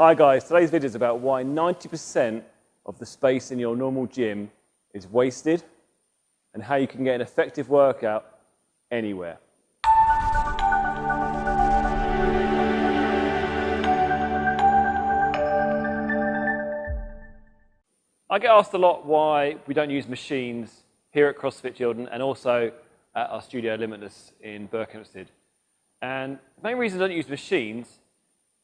Hi guys, today's video is about why 90% of the space in your normal gym is wasted and how you can get an effective workout anywhere. I get asked a lot why we don't use machines here at CrossFit Chiltern and also at our studio Limitless in Berkhamsted. And the main reason I don't use machines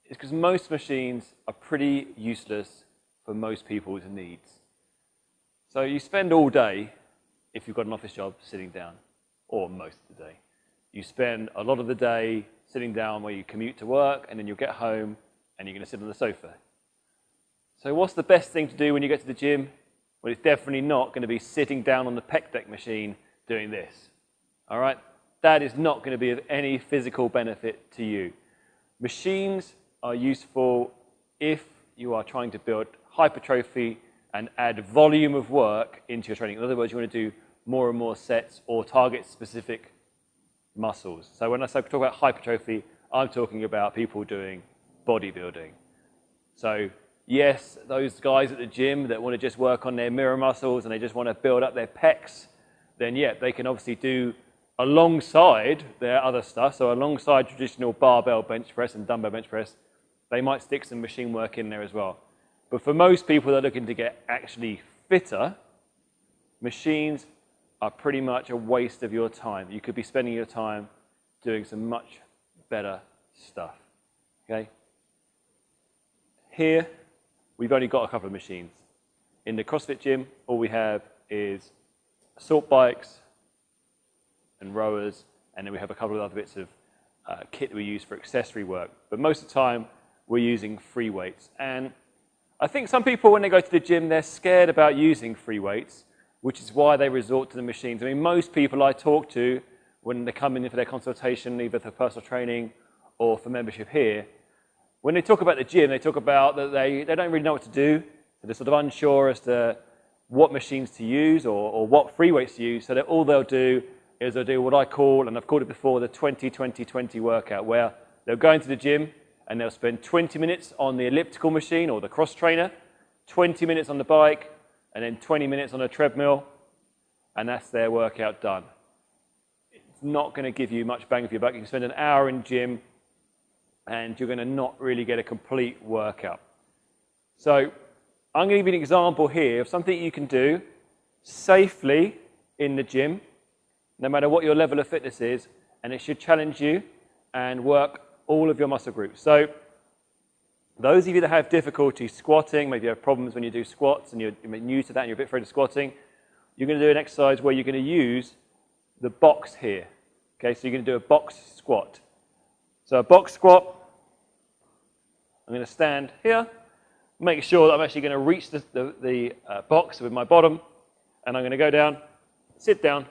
is because most machines are pretty useless for most people's needs. So you spend all day, if you've got an office job, sitting down, or most of the day. You spend a lot of the day sitting down where you commute to work, and then you'll get home, and you're going to sit on the sofa. So what's the best thing to do when you get to the gym? Well, it's definitely not going to be sitting down on the pec deck machine doing this. All right? That is not going to be of any physical benefit to you. Machines are useful if you are trying to build hypertrophy and add volume of work into your training. In other words, you want to do more and more sets or target specific muscles. So when I talk about hypertrophy, I'm talking about people doing bodybuilding. So yes, those guys at the gym that want to just work on their mirror muscles and they just want to build up their pecs, then yeah, they can obviously do alongside their other stuff. So alongside traditional barbell bench press and dumbbell bench press, they might stick some machine work in there as well. But for most people that are looking to get actually fitter, machines are pretty much a waste of your time. You could be spending your time doing some much better stuff. Okay? Here, we've only got a couple of machines. In the CrossFit gym, all we have is assault bikes and rowers, and then we have a couple of other bits of uh, kit that we use for accessory work. But most of the time, we're using free weights. And I think some people, when they go to the gym, they're scared about using free weights, which is why they resort to the machines. I mean, most people I talk to, when they come in for their consultation, either for personal training or for membership here, when they talk about the gym, they talk about that they, they don't really know what to do. They're sort of unsure as to what machines to use or, or what free weights to use. So that all they'll do is they'll do what I call, and I've called it before, the 20-20-20 workout, where they'll go into the gym, and they'll spend 20 minutes on the elliptical machine or the cross trainer, 20 minutes on the bike, and then 20 minutes on a treadmill, and that's their workout done. It's not going to give you much bang for your buck. You can spend an hour in gym, and you're going to not really get a complete workout. So I'm going to give you an example here of something you can do safely in the gym, no matter what your level of fitness is, and it should challenge you and work all of your muscle groups. So those of you that have difficulty squatting, maybe you have problems when you do squats and you're new to that and you're a bit afraid of squatting, you're going to do an exercise where you're going to use the box here. Okay, so you're going to do a box squat. So a box squat, I'm going to stand here, make sure that I'm actually going to reach the, the, the uh, box with my bottom, and I'm going to go down, sit down,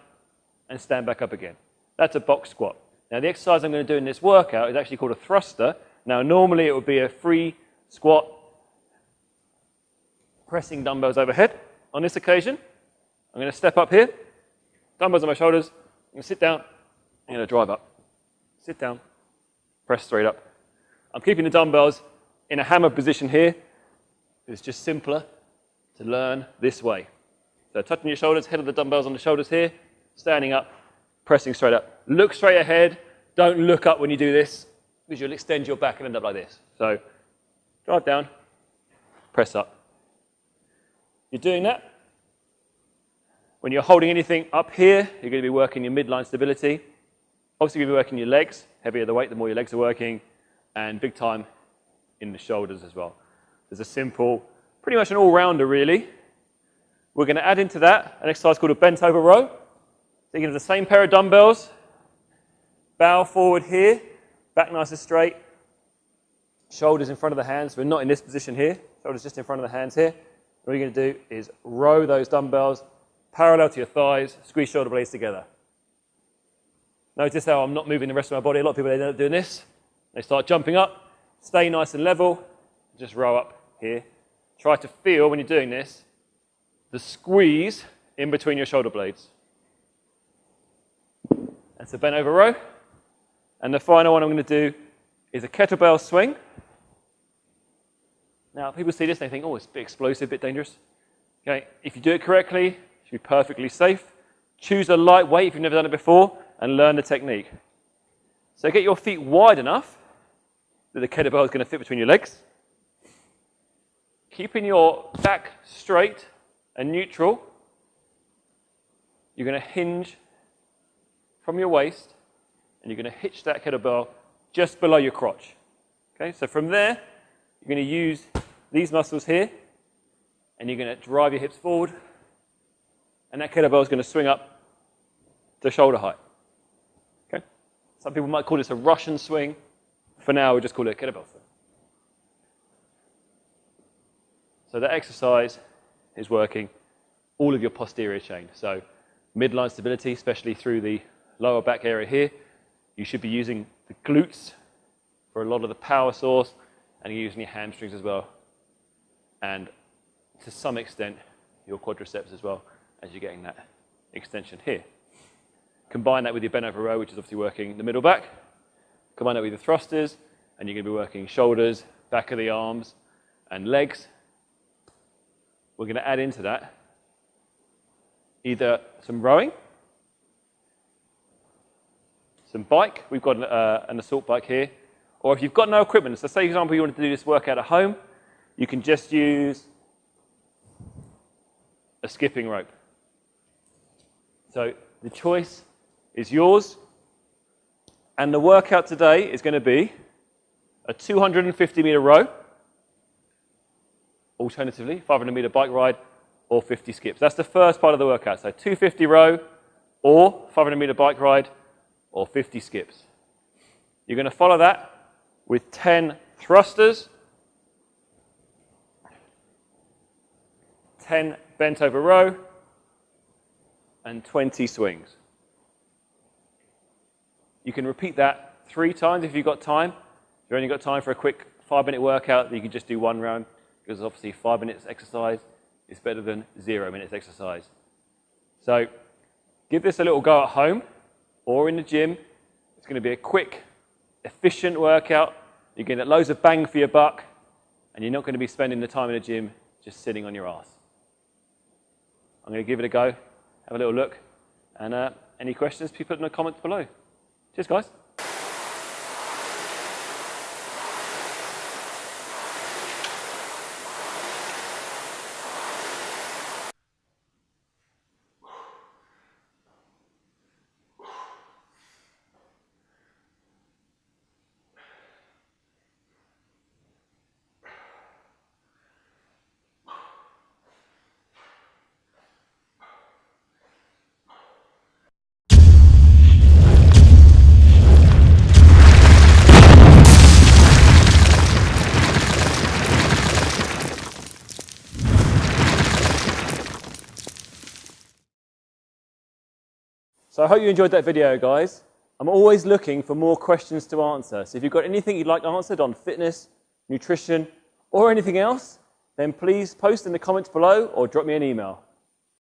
and stand back up again. That's a box squat. Now the exercise I'm going to do in this workout is actually called a thruster. Now normally it would be a free squat, pressing dumbbells overhead. On this occasion, I'm going to step up here, dumbbells on my shoulders, I'm going to sit down, I'm going to drive up. Sit down, press straight up. I'm keeping the dumbbells in a hammer position here. It's just simpler to learn this way. So touching your shoulders, head of the dumbbells on the shoulders here, standing up, pressing straight up. Look straight ahead. Don't look up when you do this, because you'll extend your back and end up like this. So drive down, press up. You're doing that. When you're holding anything up here, you're going to be working your midline stability. Obviously, you're going to be working your legs. Heavier the weight, the more your legs are working. And big time in the shoulders as well. There's a simple, pretty much an all-rounder, really. We're going to add into that an exercise called a bent over row. Thinking of the same pair of dumbbells, bow forward here, back nice and straight, shoulders in front of the hands. We're not in this position here, shoulders just in front of the hands here. What you're going to do is row those dumbbells parallel to your thighs, squeeze shoulder blades together. Notice how I'm not moving the rest of my body. A lot of people, they end up doing this. They start jumping up, stay nice and level, just row up here. Try to feel, when you're doing this, the squeeze in between your shoulder blades. That's a bent over row. And the final one I'm going to do is a kettlebell swing. Now, people see this, and they think, oh, it's a bit explosive, a bit dangerous. Okay, if you do it correctly, it should be perfectly safe. Choose a light weight if you've never done it before, and learn the technique. So get your feet wide enough that the kettlebell is going to fit between your legs. Keeping your back straight and neutral, you're going to hinge from your waist, and you're going to hitch that kettlebell just below your crotch. Okay, so from there, you're going to use these muscles here, and you're going to drive your hips forward, and that kettlebell is going to swing up to shoulder height. Okay? Some people might call this a Russian swing. For now, we just call it a kettlebell swing. So that exercise is working all of your posterior chain. So midline stability, especially through the lower back area here. You should be using the glutes for a lot of the power source, and you're using your hamstrings as well. And to some extent, your quadriceps as well, as you're getting that extension here. Combine that with your bent over row, which is obviously working the middle back. Combine that with your thrusters, and you're going to be working shoulders, back of the arms, and legs. We're going to add into that either some rowing, bike. We've got uh, an assault bike here. Or if you've got no equipment, so say, for example, you want to do this workout at home, you can just use a skipping rope. So the choice is yours. And the workout today is going to be a 250 meter row, alternatively, 500 meter bike ride, or 50 skips. That's the first part of the workout. So 250 row, or 500 meter bike ride, or 50 skips. You're going to follow that with 10 thrusters, 10 bent over row, and 20 swings. You can repeat that three times if you've got time. If you've only got time for a quick five minute workout, you can just do one round because obviously five minutes exercise is better than zero minutes exercise. So give this a little go at home or in the gym. It's going to be a quick, efficient workout. You're going to get loads of bang for your buck, and you're not going to be spending the time in the gym just sitting on your ass. I'm going to give it a go, have a little look, and uh, any questions, please put in the comments below. Cheers, guys. So I hope you enjoyed that video, guys. I'm always looking for more questions to answer. So if you've got anything you'd like answered on fitness, nutrition, or anything else, then please post in the comments below or drop me an email.